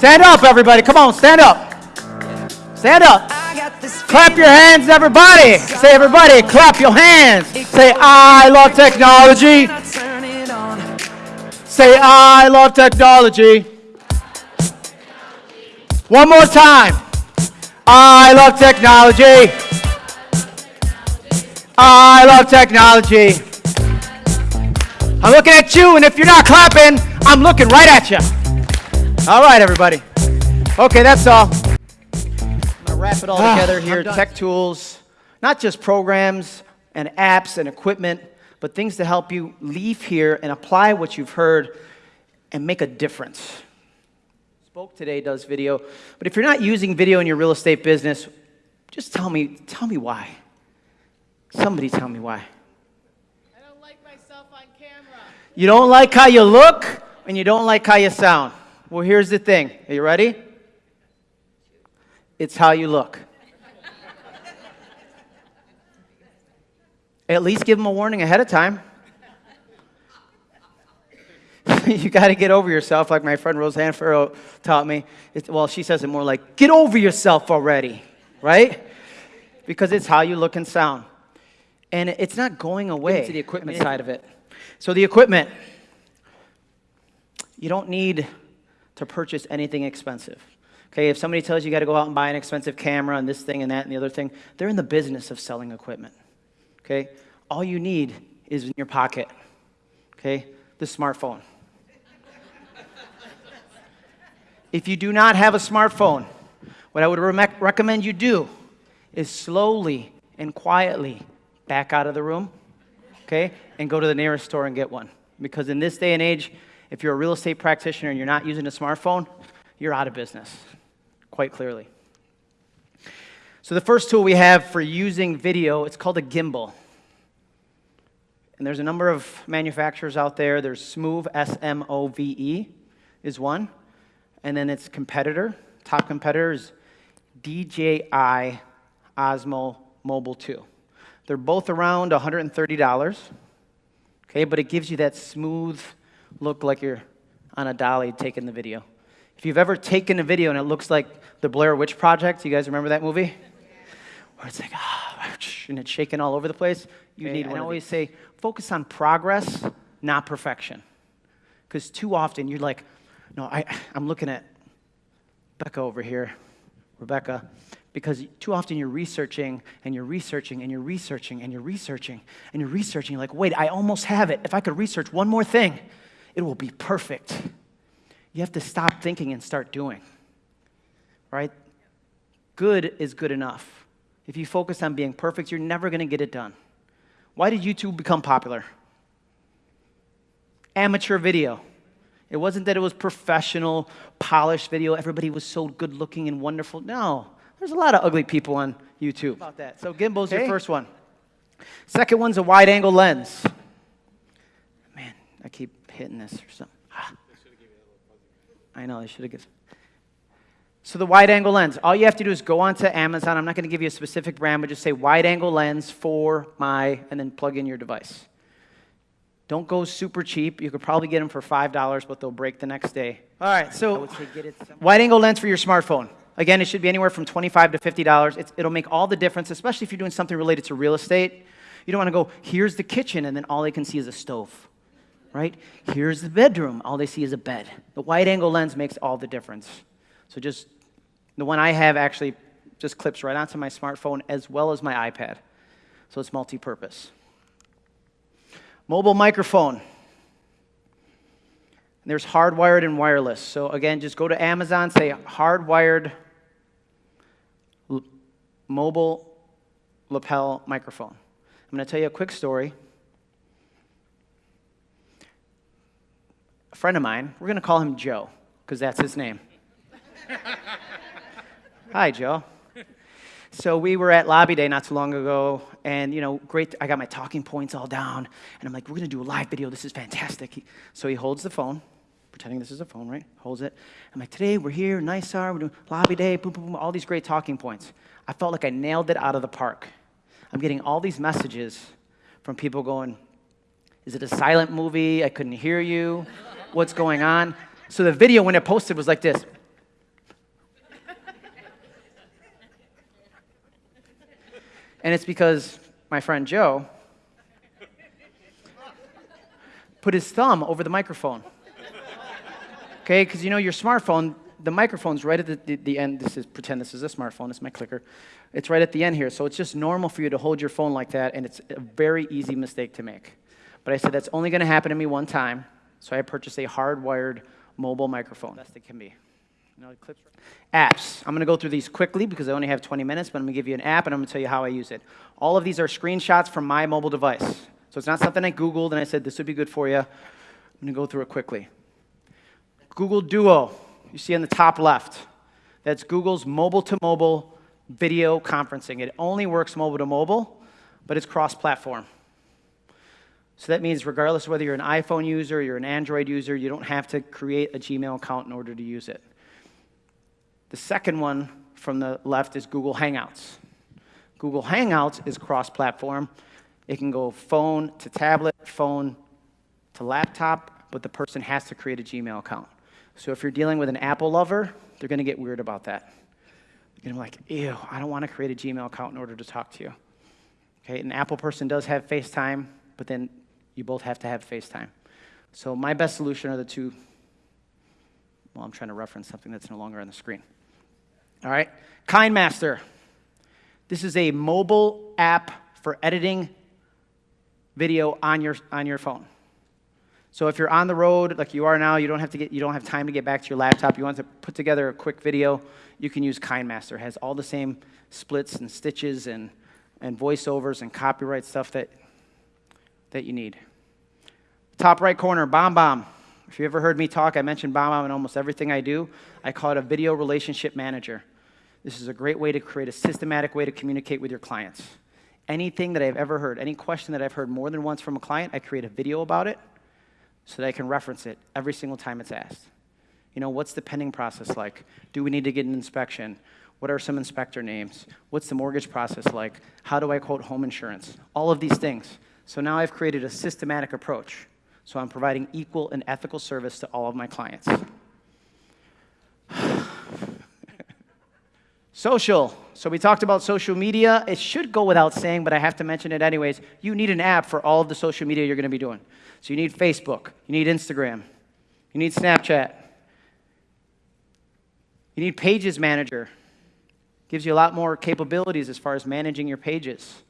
Stand up, everybody. Come on, stand up. Stand up. Clap your hands, everybody. Say, everybody, clap your hands. Say, I love technology. Say, I love technology. One more time. I love technology. I love technology. I'm looking at you, and if you're not clapping, I'm looking right at you. All right, everybody. Okay, that's all. I'm going to wrap it all Ah, together here. Tech tools, not just programs and apps and equipment, but things to help you leave here and apply what you've heard and make a difference. Spoke today does video, but if you're not using video in your real estate business, just tell me, tell me why. Somebody tell me why. I don't like myself on camera. You don't like how you look and you don't like how you sound. Well, here's the thing. Are you ready? It's how you look. At least give them a warning ahead of time. you got to get over yourself, like my friend Roseanne Farrow taught me. It's, well, she says it more like, get over yourself already, right? Because it's how you look and sound. And it's not going away. To the equipment side of it. So, the equipment, you don't need to purchase anything expensive. Okay, if somebody tells you you got to go out and buy an expensive camera and this thing and that and the other thing, they're in the business of selling equipment. Okay, all you need is in your pocket. Okay, the smartphone. if you do not have a smartphone, what I would re- recommend you do is slowly and quietly back out of the room, okay, and go to the nearest store and get one. Because in this day and age, if you're a real estate practitioner and you're not using a smartphone, you're out of business, quite clearly. So the first tool we have for using video, it's called a gimbal. And there's a number of manufacturers out there. There's Smove, S-M-O-V-E is one. And then its competitor, top competitor is DJI Osmo Mobile 2. They're both around $130. Okay, but it gives you that smooth look like you're on a dolly taking the video. If you've ever taken a video and it looks like the Blair Witch Project, you guys remember that movie? Where it's like, ah, and it's shaking all over the place. You Okay, need one. I always say, focus on progress, not perfection. Because too often you're like, no, I, I'm looking at Becca over here, Rebecca, because too often you're researching and you're researching and you're researching and you're researching and you're researching. You're like, wait, I almost have it. If I could research one more thing, it will be perfect. You have to stop thinking and start doing, right? Good is good enough. If you focus on being perfect, you're never going to get it done. Why did YouTube become popular? Amateur video. It wasn't that it was professional, polished video. Everybody was so good looking and wonderful. No, there's a lot of ugly people on YouTube. About that. So gimbal's your first one. Second one's a wide angle lens. Man, I keep hitting this or something. Ah. I know, they should have given. So the wide angle lens, all you have to do is go onto Amazon. I'm not going to give you a specific brand, but just say wide angle lens for my, and then plug in your device. Don't go super cheap. You could probably get them for $5, but they'll break the next day. All right, so wide angle lens for your smartphone. Again, it should be anywhere from 25 to $50. It's, it'll make all the difference, especially if you're doing something related to real estate. You don't want to go, here's the kitchen, and then all they can see is a stove, right? Here's the bedroom. All they see is a bed. The wide angle lens makes all the difference. So just, the one I have actually just clips right onto my smartphone as well as my iPad. So it's multi purpose. Mobile microphone. There's hardwired and wireless. So again, just go to Amazon, say hardwired mobile lapel microphone. I'm going to tell you a quick story. Friend of mine, we're going to call him Joe, because that's his name. Hi, Joe. So we were at Lobby Day not too long ago, and you know, great. I got my talking points all down, and I'm like, "We're gonna do a live video. This is fantastic." He, so he holds the phone, pretending this is a phone, right? Holds it. I'm like, "Today we're here, NYSAR. We're doing Lobby Day. Boom, boom, boom. All these great talking points." I felt like I nailed it out of the park. I'm getting all these messages from people going, "Is it a silent movie? I couldn't hear you what's going on. So the video, when it posted, was like this. And it's because my friend Joe put his thumb over the microphone. Okay, because you know your smartphone, the microphone's right at the, the, the, end. This is pretend this is a smartphone, it's my clicker. It's right at the end here. So it's just normal for you to hold your phone like that, and it's a very easy mistake to make. But I said that's only gonna happen to me one time so I purchased a hardwired mobile microphone. Best it can be. You know, clips. Apps. I'm going to go through these quickly because I only have 20 minutes, but I'm going to give you an app and I'm going to tell you how I use it. All of these are screenshots from my mobile device. So it's not something I Googled and I said this would be good for you. I'm going to go through it quickly. Google Duo, you see on the top left. That's Google's mobile to mobile video conferencing. It only works mobile to mobile, but it's cross platform. So that means regardless of whether you're an iPhone user, you're an Android user, you don't have to create a Gmail account in order to use it. The second one from the left is Google Hangouts. Google Hangouts is cross-platform. It can go phone to tablet, phone to laptop, but the person has to create a Gmail account. So if you're dealing with an Apple lover, they're going to get weird about that. They're going to be like, ew, I don't want to create a Gmail account in order to talk to you. Okay, an Apple person does have FaceTime, but then you both have to have FaceTime. So my best solution are the two. Well, I'm trying to reference something that's no longer on the screen. All right, KineMaster. This is a mobile app for editing video on your, on your phone. So if you're on the road, like you are now, you don't have to get, you don't have time to get back to your laptop. You want to put together a quick video, you can use KineMaster. It has all the same splits and stitches and, and voiceovers and copyright stuff that, that you need. Top right corner, BombBomb. If you ever heard me talk, I mention mentioned BombBomb in almost everything I do. I call it a video relationship manager. This is a great way to create a systematic way to communicate with your clients. Anything that I've ever heard, any question that I've heard more than once from a client, I create a video about it so that I can reference it every single time it's asked. You know, what's the pending process like? Do we need to get an inspection? What are some inspector names? What's the mortgage process like? How do I quote home insurance? All of these things. So now I've created a systematic approach. So I'm providing equal and ethical service to all of my clients. Social. So we talked about social media. It should go without saying, but I have to mention it anyways. You need an app for all of the social media you're going to be doing. So you need Facebook, you need Instagram, you need Snapchat, you need Pages Manager. Gives you a lot more capabilities as far as managing your pages.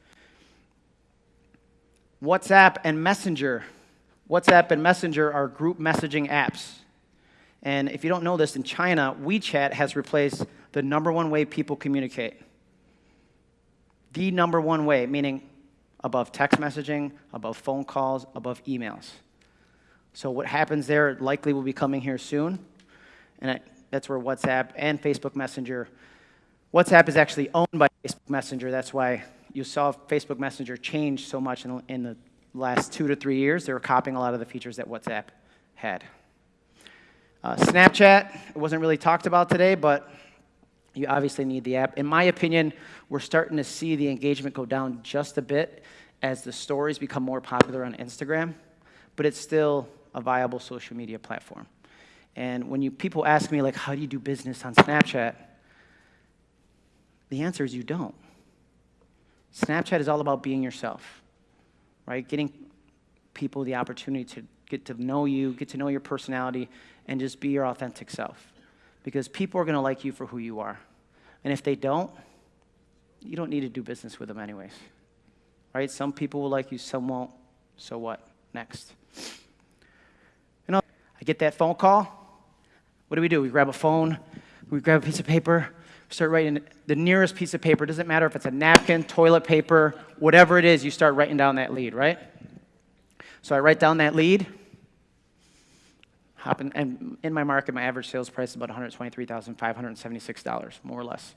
WhatsApp and Messenger. WhatsApp and Messenger are group messaging apps. And if you don't know this, in China, WeChat has replaced the number one way people communicate. The number one way, meaning above text messaging, above phone calls, above emails. So what happens there likely will be coming here soon. And that's where WhatsApp and Facebook Messenger. WhatsApp is actually owned by Facebook Messenger. That's why you saw Facebook Messenger change so much in, in the last two to three years. They were copying a lot of the features that WhatsApp had. Uh, Snapchat, it wasn't really talked about today, but you obviously need the app. In my opinion, we're starting to see the engagement go down just a bit as the stories become more popular on Instagram, but it's still a viable social media platform. And when you, people ask me, like, how do you do business on Snapchat? The answer is you don't. Snapchat is all about being yourself, right? Getting people the opportunity to get to know you, get to know your personality, and just be your authentic self because people are going to like you for who you are. And if they don't, you don't need to do business with them anyways. Right? Some people will like you, some won't. So what? Next. You know, I get that phone call. What do we do? We grab a phone, we grab a piece of paper, start writing the nearest piece of paper. Doesn't matter if it's a napkin, toilet paper, whatever it is, you start writing down that lead, right? So I write down that lead hop in, and in my market, my average sales price is about $123,576, more or less.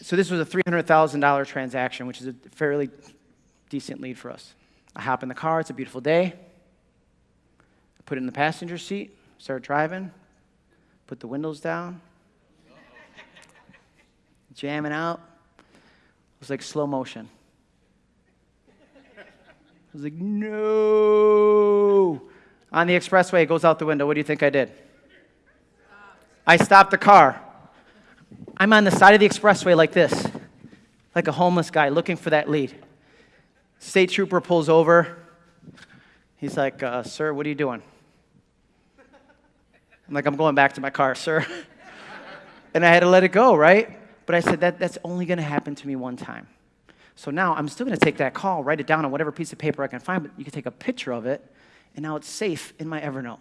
So this was a $300,000 transaction, which is a fairly decent lead for us. I hop in the car, it's a beautiful day. I put it in the passenger seat, start driving, put the windows down, jamming out. It was like slow motion. I was like, no on the expressway, it goes out the window. What do you think I did? I stopped the car. I'm on the side of the expressway like this. like a homeless guy looking for that lead. State trooper pulls over. He's like, uh, Sir, what are you doing? I'm like, I'm going back to my car, sir. and I had to let it go, right? But I said, that, That's only going to happen to me one time. So now I'm still going to take that call, write it down on whatever piece of paper I can find, but you can take a picture of it, and now it's safe in my Evernote.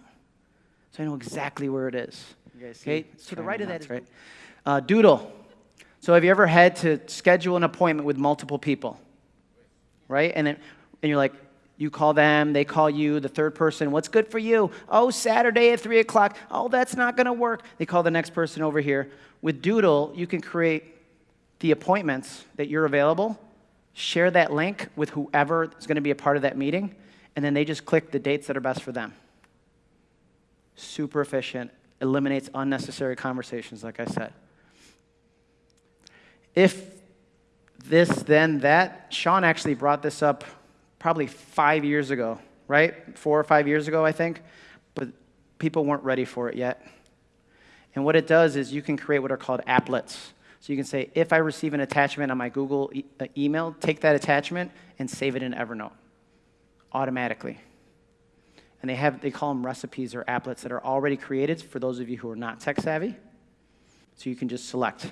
So I know exactly where it is. Okay, to the right of that is right. Uh, Doodle. So have you ever had to schedule an appointment with multiple people? Right? And, then, and you're like, you call them, they call you, the third person, what's good for you? Oh, Saturday at 3 o'clock. Oh, that's not going to work. They call the next person over here. With Doodle, you can create the appointments that you're available, share that link with whoever is going to be a part of that meeting, and then they just click the dates that are best for them. Super efficient, eliminates unnecessary conversations, like I said. If this, then that, Sean actually brought this up probably five years ago, right? Four or five years ago, I think. But people weren't ready for it yet. And what it does is you can create what are called applets. So you can say, if I receive an attachment on my Google e- uh, email, take that attachment and save it in Evernote automatically. And they have they call them recipes or applets that are already created for those of you who are not tech savvy. So you can just select.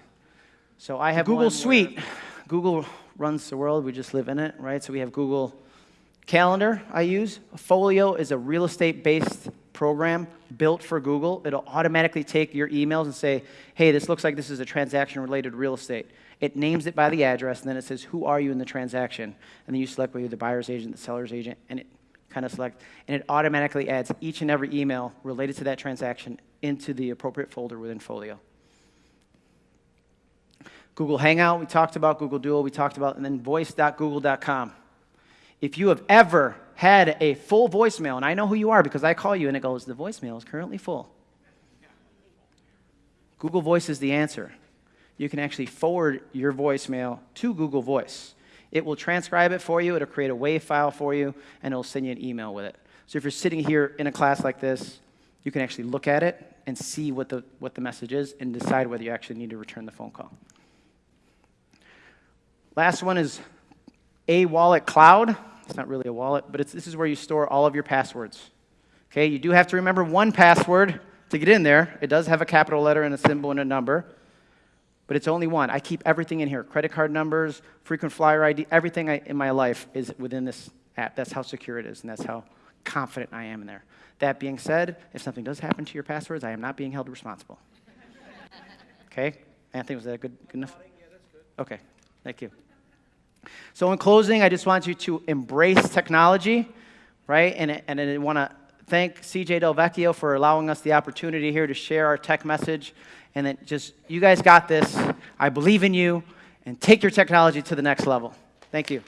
So I have Google Suite. Google runs the world. We just live in it, right? So we have Google Calendar I use. Folio is a real estate based program built for Google. It'll automatically take your emails and say, hey, this looks like this is a transaction related real estate. It names it by the address, and then it says, who are you in the transaction? And then you select whether you're the buyer's agent, the seller's agent, and it kind of select, and it automatically adds each and every email related to that transaction into the appropriate folder within Folio. Google Hangout, we talked about, Google Duo, we talked about, and then voice.google.com. If you have ever had a full voicemail, and I know who you are because I call you and it goes, the voicemail is currently full. Google Voice is the answer. You can actually forward your voicemail to Google Voice. It will transcribe it for you, it'll create a WAV file for you, and it'll send you an email with it. So if you're sitting here in a class like this, you can actually look at it and see what the, what the message is and decide whether you actually need to return the phone call. Last one is a wallet cloud. It's not really a wallet, but it's this is where you store all of your passwords. Okay, you do have to remember one password to get in there. It does have a capital letter and a symbol and a number, but it's only one. I keep everything in here credit card numbers, frequent flyer ID, everything I, in my life is within this app. That's how secure it is, and that's how confident I am in there. That being said, if something does happen to your passwords, I am not being held responsible. okay? Anthony, was that good, good enough? Okay, thank you. So, in closing, I just want you to embrace technology, right? And, and I want to thank CJ Del Vecchio for allowing us the opportunity here to share our tech message. And then just, you guys got this. I believe in you, and take your technology to the next level. Thank you.